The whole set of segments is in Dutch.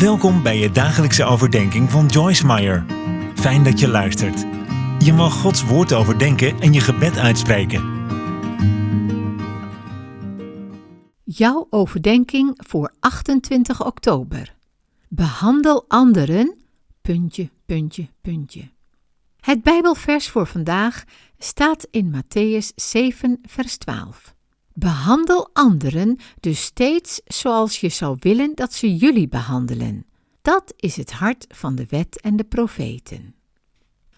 Welkom bij je dagelijkse overdenking van Joyce Meyer. Fijn dat je luistert. Je mag Gods woord overdenken en je gebed uitspreken. Jouw overdenking voor 28 oktober. Behandel anderen, puntje, puntje, puntje. Het Bijbelvers voor vandaag staat in Matthäus 7, vers 12. Behandel anderen dus steeds zoals je zou willen dat ze jullie behandelen. Dat is het hart van de wet en de profeten.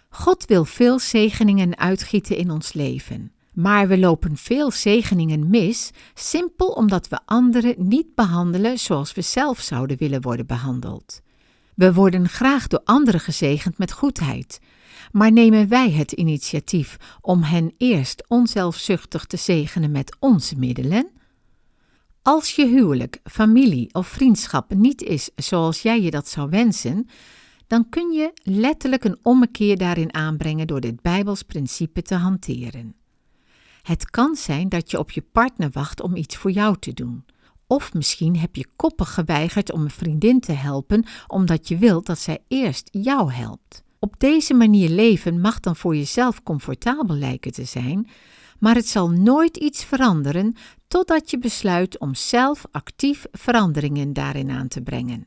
God wil veel zegeningen uitgieten in ons leven, maar we lopen veel zegeningen mis, simpel omdat we anderen niet behandelen zoals we zelf zouden willen worden behandeld. We worden graag door anderen gezegend met goedheid, maar nemen wij het initiatief om hen eerst onzelfzuchtig te zegenen met onze middelen? Als je huwelijk, familie of vriendschap niet is zoals jij je dat zou wensen, dan kun je letterlijk een ommekeer daarin aanbrengen door dit Bijbels principe te hanteren. Het kan zijn dat je op je partner wacht om iets voor jou te doen. Of misschien heb je koppig geweigerd om een vriendin te helpen omdat je wilt dat zij eerst jou helpt. Op deze manier leven mag dan voor jezelf comfortabel lijken te zijn, maar het zal nooit iets veranderen totdat je besluit om zelf actief veranderingen daarin aan te brengen.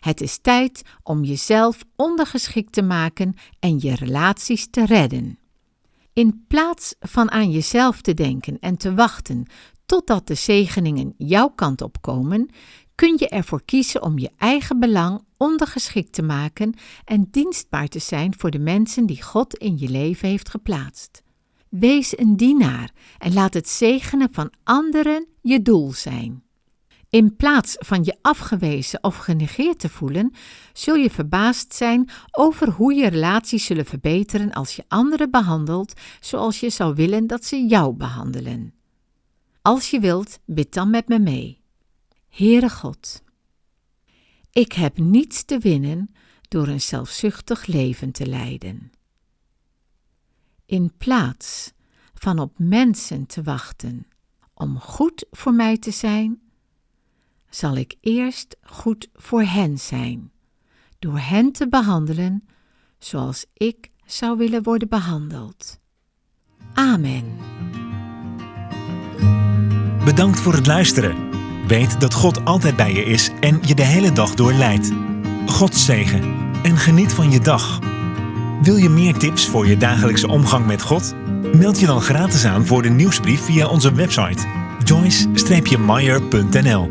Het is tijd om jezelf ondergeschikt te maken en je relaties te redden. In plaats van aan jezelf te denken en te wachten totdat de zegeningen jouw kant op komen, kun je ervoor kiezen om je eigen belang ondergeschikt te maken en dienstbaar te zijn voor de mensen die God in je leven heeft geplaatst. Wees een dienaar en laat het zegenen van anderen je doel zijn. In plaats van je afgewezen of genegeerd te voelen, zul je verbaasd zijn over hoe je relaties zullen verbeteren als je anderen behandelt zoals je zou willen dat ze jou behandelen. Als je wilt, bid dan met me mee. Heere God, ik heb niets te winnen door een zelfzuchtig leven te leiden. In plaats van op mensen te wachten om goed voor mij te zijn, zal ik eerst goed voor hen zijn, door hen te behandelen zoals ik zou willen worden behandeld. Amen. Bedankt voor het luisteren. Weet dat God altijd bij je is en je de hele dag door leidt. God zegen en geniet van je dag. Wil je meer tips voor je dagelijkse omgang met God? Meld je dan gratis aan voor de nieuwsbrief via onze website joyce-meyer.nl